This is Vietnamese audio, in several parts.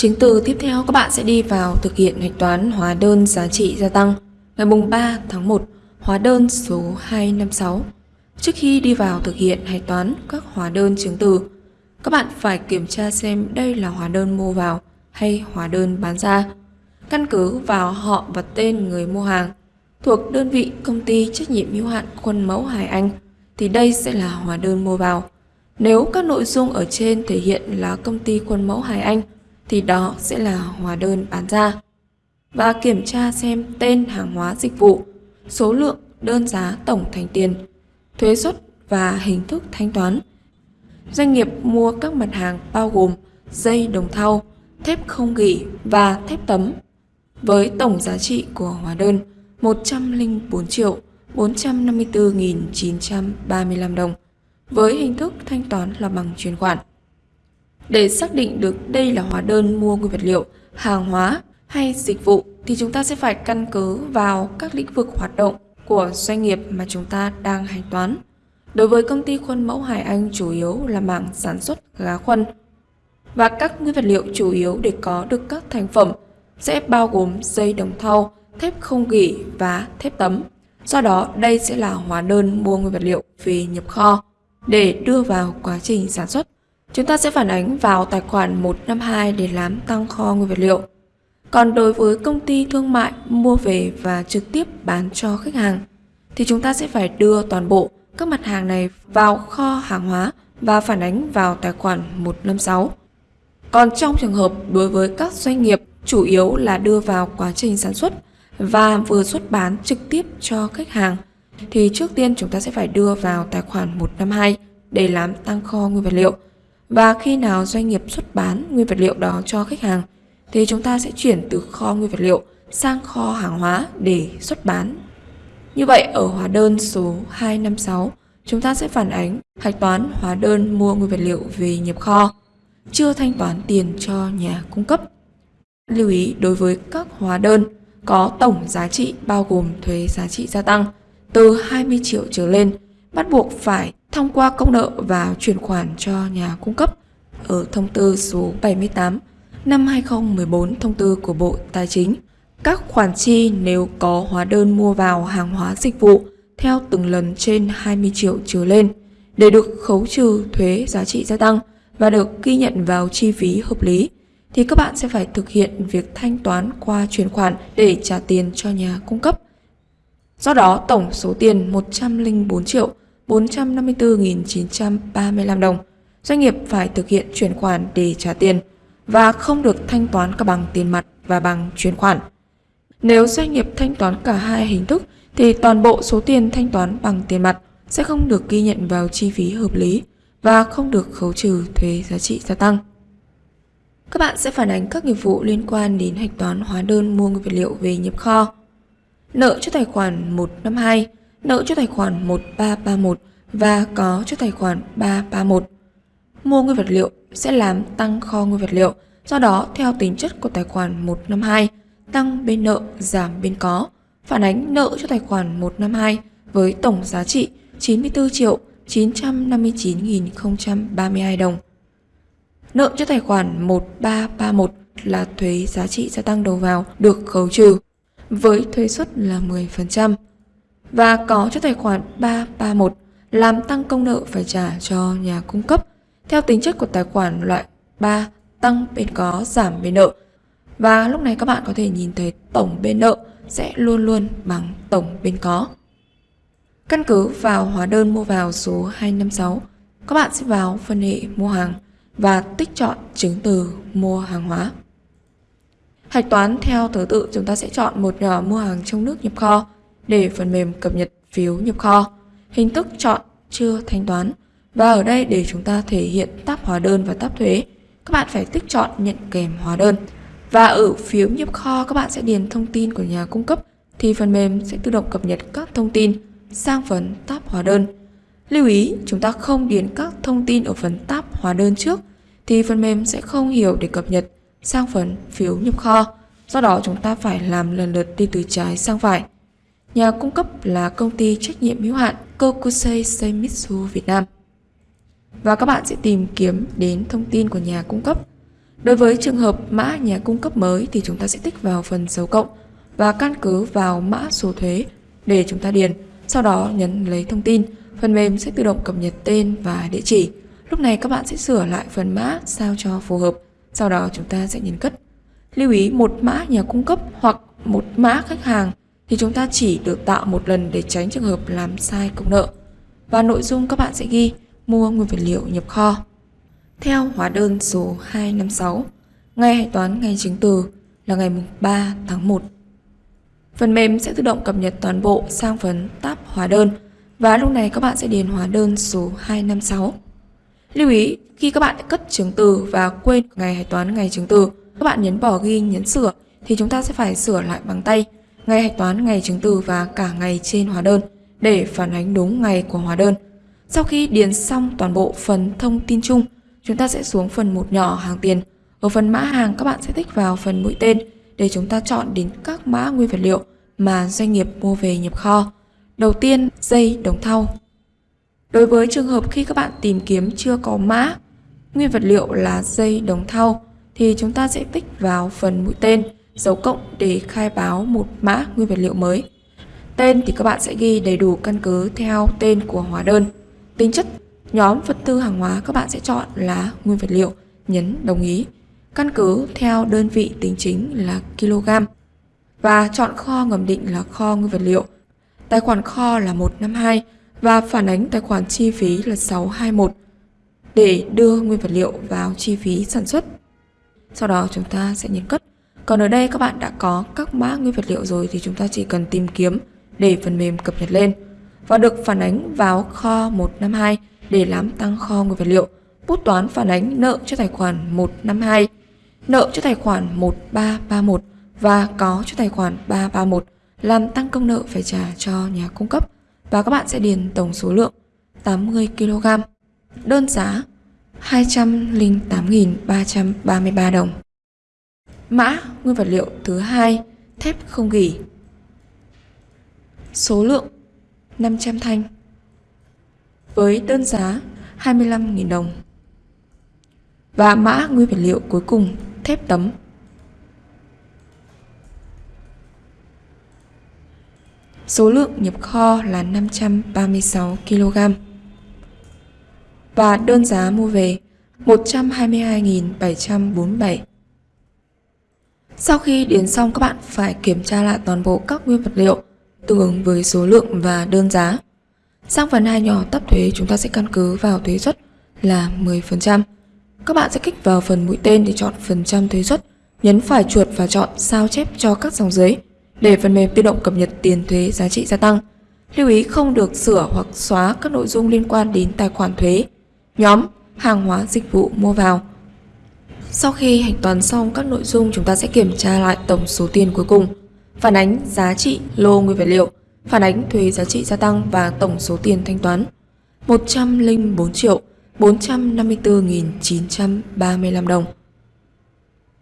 Chứng từ tiếp theo các bạn sẽ đi vào thực hiện hạch toán hóa đơn giá trị gia tăng ngày mùng 3 tháng 1, hóa đơn số 256. Trước khi đi vào thực hiện hạch toán các hóa đơn chứng từ, các bạn phải kiểm tra xem đây là hóa đơn mua vào hay hóa đơn bán ra. Căn cứ vào họ và tên người mua hàng thuộc đơn vị công ty trách nhiệm hữu hạn Quân mẫu Hải Anh thì đây sẽ là hóa đơn mua vào. Nếu các nội dung ở trên thể hiện là công ty Quân mẫu Hải Anh thì đó sẽ là hóa đơn bán ra. Và kiểm tra xem tên hàng hóa dịch vụ, số lượng, đơn giá tổng thành tiền, thuế xuất và hình thức thanh toán. Doanh nghiệp mua các mặt hàng bao gồm dây đồng thau, thép không gỉ và thép tấm với tổng giá trị của hóa đơn 104 triệu 454.935 đồng với hình thức thanh toán là bằng chuyển khoản. Để xác định được đây là hóa đơn mua nguyên vật liệu, hàng hóa hay dịch vụ thì chúng ta sẽ phải căn cứ vào các lĩnh vực hoạt động của doanh nghiệp mà chúng ta đang hành toán. Đối với công ty khuôn mẫu Hải Anh chủ yếu là mảng sản xuất gá khuôn và các nguyên vật liệu chủ yếu để có được các thành phẩm sẽ bao gồm dây đồng thau, thép không gỉ và thép tấm. Do đó, đây sẽ là hóa đơn mua nguyên vật liệu về nhập kho để đưa vào quá trình sản xuất. Chúng ta sẽ phản ánh vào tài khoản 152 để làm tăng kho nguyên vật liệu. Còn đối với công ty thương mại mua về và trực tiếp bán cho khách hàng, thì chúng ta sẽ phải đưa toàn bộ các mặt hàng này vào kho hàng hóa và phản ánh vào tài khoản 156. Còn trong trường hợp đối với các doanh nghiệp, chủ yếu là đưa vào quá trình sản xuất và vừa xuất bán trực tiếp cho khách hàng, thì trước tiên chúng ta sẽ phải đưa vào tài khoản 152 để làm tăng kho nguyên vật liệu. Và khi nào doanh nghiệp xuất bán nguyên vật liệu đó cho khách hàng thì chúng ta sẽ chuyển từ kho nguyên vật liệu sang kho hàng hóa để xuất bán. Như vậy ở hóa đơn số 256 chúng ta sẽ phản ánh hạch toán hóa đơn mua nguyên vật liệu về nhập kho, chưa thanh toán tiền cho nhà cung cấp. Lưu ý đối với các hóa đơn có tổng giá trị bao gồm thuế giá trị gia tăng từ 20 triệu trở lên bắt buộc phải thông qua công nợ và chuyển khoản cho nhà cung cấp ở thông tư số 78 năm 2014 thông tư của Bộ Tài chính. Các khoản chi nếu có hóa đơn mua vào hàng hóa dịch vụ theo từng lần trên 20 triệu trở lên để được khấu trừ thuế giá trị gia tăng và được ghi nhận vào chi phí hợp lý thì các bạn sẽ phải thực hiện việc thanh toán qua chuyển khoản để trả tiền cho nhà cung cấp. Do đó, tổng số tiền 104 triệu 454.935 đồng. Doanh nghiệp phải thực hiện chuyển khoản để trả tiền và không được thanh toán cả bằng tiền mặt và bằng chuyển khoản. Nếu doanh nghiệp thanh toán cả hai hình thức thì toàn bộ số tiền thanh toán bằng tiền mặt sẽ không được ghi nhận vào chi phí hợp lý và không được khấu trừ thuế giá trị gia tăng. Các bạn sẽ phản ánh các nghiệp vụ liên quan đến hạch toán hóa đơn mua nguyên vật liệu về nhập kho. Nợ cho tài khoản 152, nợ cho tài khoản 1331 và có cho tài khoản 331. Mua nguyên vật liệu sẽ làm tăng kho nguyên vật liệu, do đó theo tính chất của tài khoản 152, tăng bên nợ giảm bên có, phản ánh nợ cho tài khoản 152 với tổng giá trị 94 triệu 959.032 đồng. Nợ cho tài khoản 1331 là thuế giá trị gia tăng đầu vào được khấu trừ với thuế suất là 10% và có cho tài khoản 331 làm tăng công nợ phải trả cho nhà cung cấp theo tính chất của tài khoản loại 3 tăng bên có giảm bên nợ và lúc này các bạn có thể nhìn thấy tổng bên nợ sẽ luôn luôn bằng tổng bên có. Căn cứ vào hóa đơn mua vào số 256, các bạn sẽ vào phân hệ mua hàng và tích chọn chứng từ mua hàng hóa. Hạch toán theo thứ tự chúng ta sẽ chọn một nhỏ mua hàng trong nước nhập kho để phần mềm cập nhật phiếu nhập kho. Hình thức chọn chưa thanh toán và ở đây để chúng ta thể hiện tab hóa đơn và tab thuế, các bạn phải tích chọn nhận kèm hóa đơn. Và ở phiếu nhập kho, các bạn sẽ điền thông tin của nhà cung cấp, thì phần mềm sẽ tự động cập nhật các thông tin sang phần tab hóa đơn. Lưu ý, chúng ta không điền các thông tin ở phần tab hóa đơn trước, thì phần mềm sẽ không hiểu để cập nhật sang phần phiếu nhập kho. Do đó, chúng ta phải làm lần lượt đi từ trái sang phải. Nhà cung cấp là công ty trách nhiệm hữu hạn Kokusei Seimitsu Việt Nam. Và các bạn sẽ tìm kiếm đến thông tin của nhà cung cấp. Đối với trường hợp mã nhà cung cấp mới thì chúng ta sẽ tích vào phần dấu cộng và căn cứ vào mã số thuế để chúng ta điền. Sau đó nhấn lấy thông tin, phần mềm sẽ tự động cập nhật tên và địa chỉ. Lúc này các bạn sẽ sửa lại phần mã sao cho phù hợp. Sau đó chúng ta sẽ nhấn cất. Lưu ý một mã nhà cung cấp hoặc một mã khách hàng thì chúng ta chỉ được tạo một lần để tránh trường hợp làm sai công nợ. Và nội dung các bạn sẽ ghi mua nguyên vật liệu nhập kho. Theo hóa đơn số 256, ngày hạch toán ngày chứng từ là ngày 3 tháng 1. Phần mềm sẽ tự động cập nhật toàn bộ sang phần tab hóa đơn và lúc này các bạn sẽ điền hóa đơn số 256. Lưu ý, khi các bạn cất chứng từ và quên ngày hạch toán ngày chứng từ, các bạn nhấn bỏ ghi nhấn sửa thì chúng ta sẽ phải sửa lại bằng tay ngày hạch toán ngày chứng từ và cả ngày trên hóa đơn để phản ánh đúng ngày của hóa đơn. Sau khi điền xong toàn bộ phần thông tin chung, chúng ta sẽ xuống phần một nhỏ hàng tiền. Ở phần mã hàng các bạn sẽ tích vào phần mũi tên để chúng ta chọn đến các mã nguyên vật liệu mà doanh nghiệp mua về nhập kho. Đầu tiên, dây đồng thau. Đối với trường hợp khi các bạn tìm kiếm chưa có mã nguyên vật liệu là dây đồng thau thì chúng ta sẽ tích vào phần mũi tên dấu cộng để khai báo một mã nguyên vật liệu mới. Tên thì các bạn sẽ ghi đầy đủ căn cứ theo tên của hóa đơn. Tính chất nhóm vật tư hàng hóa các bạn sẽ chọn là nguyên vật liệu, nhấn đồng ý. Căn cứ theo đơn vị tính chính là kg. Và chọn kho ngầm định là kho nguyên vật liệu. Tài khoản kho là 152 và phản ánh tài khoản chi phí là 621 để đưa nguyên vật liệu vào chi phí sản xuất. Sau đó chúng ta sẽ nhấn cất. Còn ở đây các bạn đã có các mã nguyên vật liệu rồi thì chúng ta chỉ cần tìm kiếm để phần mềm cập nhật lên và được phản ánh vào kho 152 để làm tăng kho nguyên vật liệu. Bút toán phản ánh nợ cho tài khoản 152, nợ cho tài khoản 1331 và có cho tài khoản 331 làm tăng công nợ phải trả cho nhà cung cấp và các bạn sẽ điền tổng số lượng 80 kg. Đơn giá 208.333 đồng. Mã, nguyên vật liệu thứ hai, thép không gỉ. Số lượng 500 thanh. Với đơn giá 25.000 đồng. Và mã, nguyên vật liệu cuối cùng, thép tấm. Số lượng nhập kho là 536 kg. Và đơn giá mua về 122.747 sau khi điền xong các bạn phải kiểm tra lại toàn bộ các nguyên vật liệu tương ứng với số lượng và đơn giá. Sang phần hai nhỏ tấp thuế chúng ta sẽ căn cứ vào thuế suất là 10%. Các bạn sẽ kích vào phần mũi tên để chọn phần trăm thuế suất, nhấn phải chuột và chọn sao chép cho các dòng dưới để phần mềm tự động cập nhật tiền thuế giá trị gia tăng. Lưu ý không được sửa hoặc xóa các nội dung liên quan đến tài khoản thuế, nhóm, hàng hóa dịch vụ mua vào. Sau khi hạch toán xong các nội dung chúng ta sẽ kiểm tra lại tổng số tiền cuối cùng, phản ánh giá trị lô nguyên vật liệu, phản ánh thuế giá trị gia tăng và tổng số tiền thanh toán 104 triệu 454.935 đồng.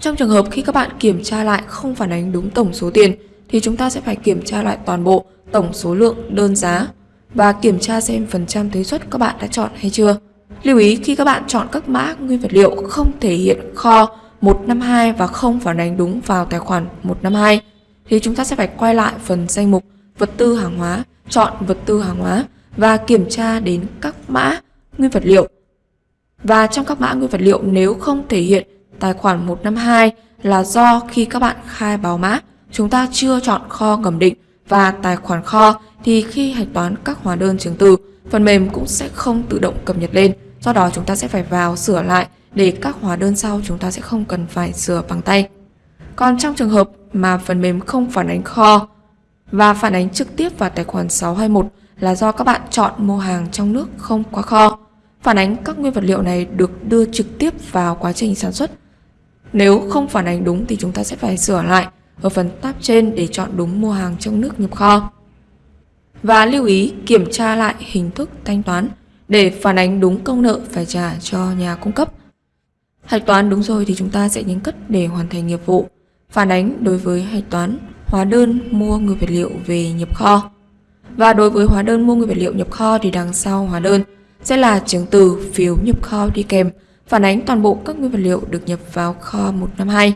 Trong trường hợp khi các bạn kiểm tra lại không phản ánh đúng tổng số tiền thì chúng ta sẽ phải kiểm tra lại toàn bộ tổng số lượng đơn giá và kiểm tra xem phần trăm thuế suất các bạn đã chọn hay chưa. Lưu ý khi các bạn chọn các mã nguyên vật liệu không thể hiện kho 152 và không phản ánh đúng vào tài khoản 152 thì chúng ta sẽ phải quay lại phần danh mục vật tư hàng hóa, chọn vật tư hàng hóa và kiểm tra đến các mã nguyên vật liệu. Và trong các mã nguyên vật liệu nếu không thể hiện tài khoản 152 là do khi các bạn khai báo mã, chúng ta chưa chọn kho ngầm định và tài khoản kho thì khi hạch toán các hóa đơn chứng từ, phần mềm cũng sẽ không tự động cập nhật lên. Do đó chúng ta sẽ phải vào sửa lại để các hóa đơn sau chúng ta sẽ không cần phải sửa bằng tay. Còn trong trường hợp mà phần mềm không phản ánh kho và phản ánh trực tiếp vào tài khoản 621 là do các bạn chọn mua hàng trong nước không qua kho. Phản ánh các nguyên vật liệu này được đưa trực tiếp vào quá trình sản xuất. Nếu không phản ánh đúng thì chúng ta sẽ phải sửa lại ở phần tab trên để chọn đúng mua hàng trong nước nhập kho. Và lưu ý kiểm tra lại hình thức thanh toán để phản ánh đúng công nợ phải trả cho nhà cung cấp. Hạch toán đúng rồi thì chúng ta sẽ nhấn cất để hoàn thành nghiệp vụ. Phản ánh đối với hạch toán hóa đơn mua nguyên vật liệu về nhập kho. Và đối với hóa đơn mua nguyên vật liệu nhập kho thì đằng sau hóa đơn sẽ là chứng từ phiếu nhập kho đi kèm, phản ánh toàn bộ các nguyên vật liệu được nhập vào kho 152